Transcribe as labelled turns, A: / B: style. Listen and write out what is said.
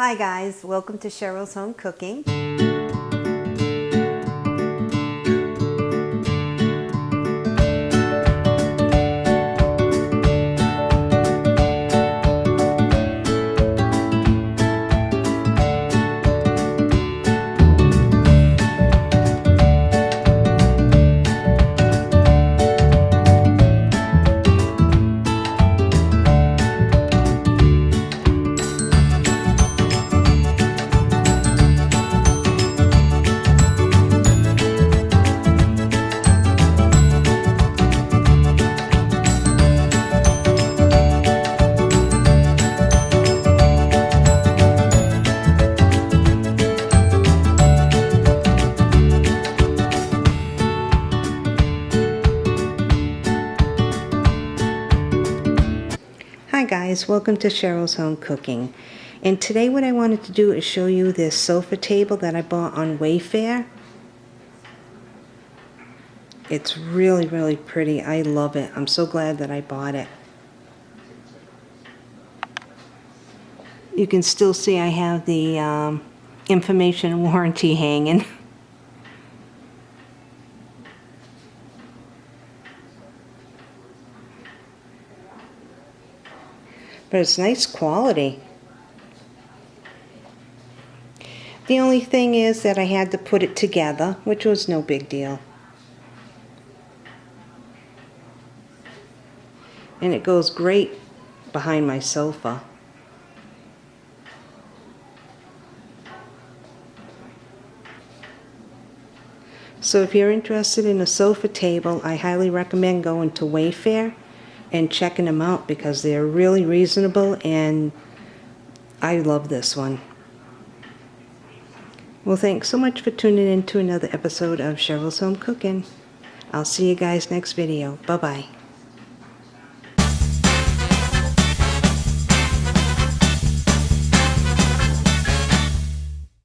A: Hi guys, welcome to Cheryl's Home Cooking. Hi guys, welcome to Cheryl's Home Cooking. And today what I wanted to do is show you this sofa table that I bought on Wayfair. It's really, really pretty. I love it. I'm so glad that I bought it. You can still see I have the um, information warranty hanging. but it's nice quality. The only thing is that I had to put it together, which was no big deal. And it goes great behind my sofa. So if you're interested in a sofa table, I highly recommend going to Wayfair and checking them out because they're really reasonable and I love this one. Well, thanks so much for tuning in to another episode of Cheryl's Home Cooking. I'll see you guys next video. Bye-bye.